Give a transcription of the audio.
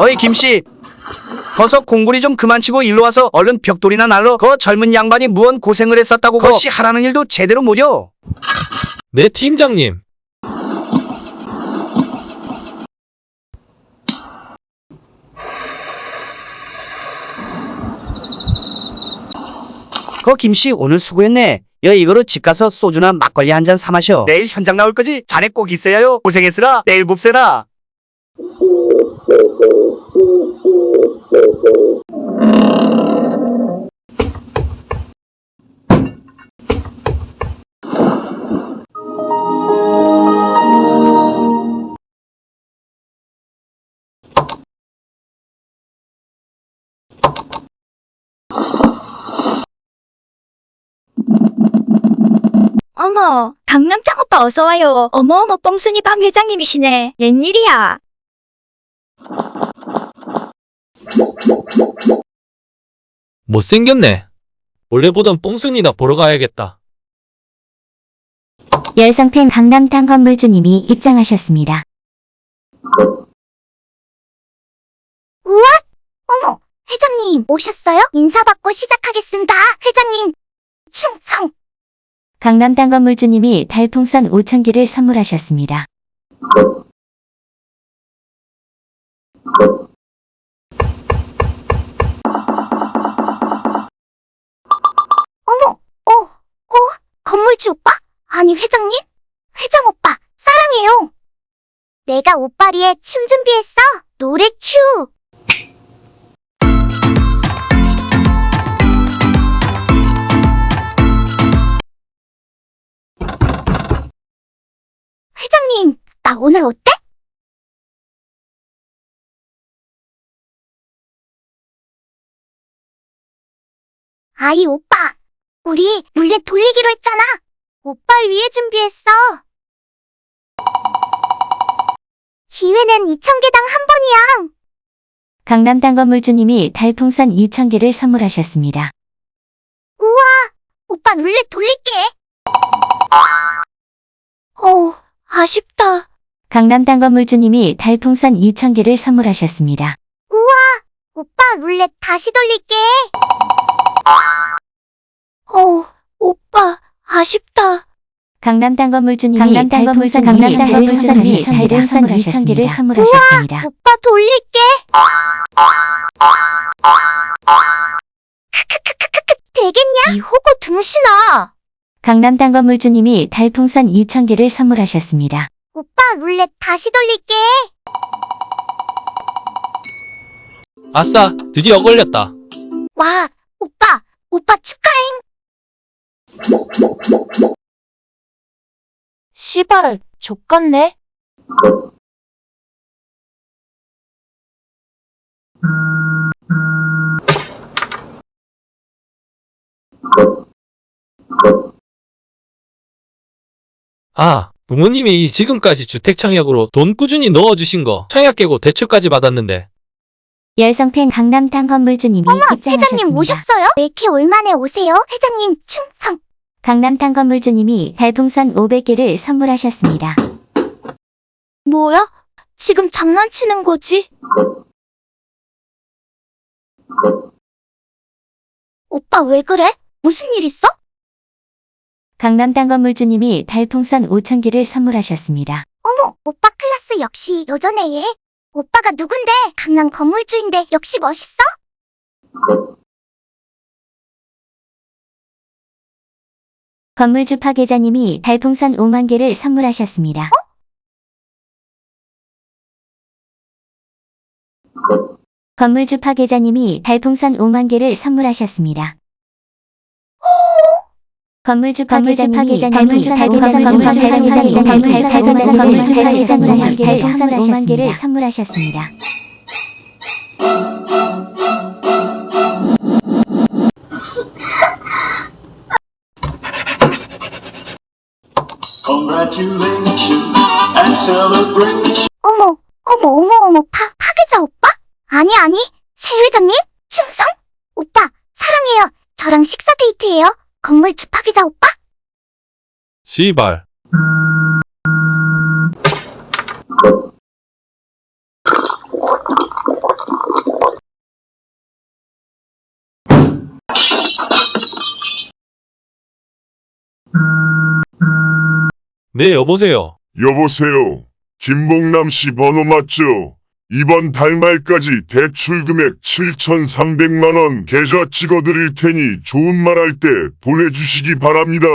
어이 김씨. 거서 공구리 좀 그만 치고 일로 와서 얼른 벽돌이나 날러 그 젊은 양반이 무언 고생을 했었다고 거씨 하라는 일도 제대로 못여? 네, 팀장님. 거 김씨 오늘 수고했네. 여 이거로 집 가서 소주나 막걸리 한 잔 사 마셔. 내일 현장 나올 거지? 자네 꼭 있어야요. 고생했으라. 내일 봅세라 어머, 강남장 오빠 어서와요. 어머어머 뽕순이 박 회장님이시네. 웬일이야? 못생겼네. 원래 보던 뽕순이나 보러 가야겠다. 열성팬 강남탕 건물주님이 입장하셨습니다. 우와! 어머, 회장님 오셨어요? 인사받고 시작하겠습니다. 회장님, 충성! 강남탕 건물주님이 달풍선 5,000개를 선물하셨습니다. 어머, 어, 어, 건물주 오빠? 아니, 회장님? 회장 오빠, 사랑해요. 내가 오빠리에 춤 준비했어. 노래 큐! 오늘 어때? 아이, 오빠. 우리 룰렛 돌리기로 했잖아. 오빠를 위해 준비했어. 기회는 2,000개당 한 번이야. 강남탕 건물주님이 달풍선 2,000개를 선물하셨습니다. 우와, 오빠 룰렛 돌릴게. 어, 아쉽다. 강남탕 건물주님이 달풍선 2,000개를 선물하셨습니다. 우와, 오빠 룰렛 다시 돌릴게. 어, 오빠, 아쉽다. 강남탕 건물주님이 강남탕 달풍선 건물주님이 강남탕 건물주님이 달풍선 달풍선 2,000개를 2,000개를 선물하셨습니다. 오빠 돌릴게. 되겠냐? 이 호구 등신아. 강남탕 건물주님이 달풍선 2,000개를 선물하셨습니다. 오빠 룰렛 다시 돌릴게. 아싸, 드디어 걸렸다. 와, 오빠, 오빠 축하해. 시발, 족같네. 아, 부모님이 지금까지 주택 청약으로 돈 꾸준히 넣어주신 거 청약 깨고 대출까지 받았는데 열성팬 강남탕 건물주님이 입장하셨습니다. 회장님 오셨어요? 왜 이렇게 올만에 오세요? 회장님 충성. 강남탕 건물주님이 달풍선 500개를 선물하셨습니다. 뭐야? 지금 장난치는 거지? 오빠 왜 그래? 무슨 일 있어? 강남 땅 건물주님이 달풍선 5,000개를 선물하셨습니다. 어머, 오빠 클래스 역시 여전해 얘. 오빠가 누군데? 강남 건물주인데 역시 멋있어? 건물주 파괴자님이 달풍선 5만 개를 선물하셨습니다. 건물주 파괴자님이 달풍선 5만 개를 선물하셨습니다. 건물주 파괴자님이 달풍선 5만 개를 선물하셨습니다. Congratulations and celebration. 어머, 어머, 어머, 어머, 파, 파괴자 오빠? 아니, 아니, 새 회장님? 충성? 오빠, 사랑해요. 저랑 식사 데이트해요. 건물 주파기다 오빠? 씨발. 네, 여보세요. 여보세요. 김봉남 씨 번호 맞죠? 이번 달 말까지 대출 금액 7,300만 원 계좌 찍어드릴 테니 좋은 말 할 때 보내주시기 바랍니다.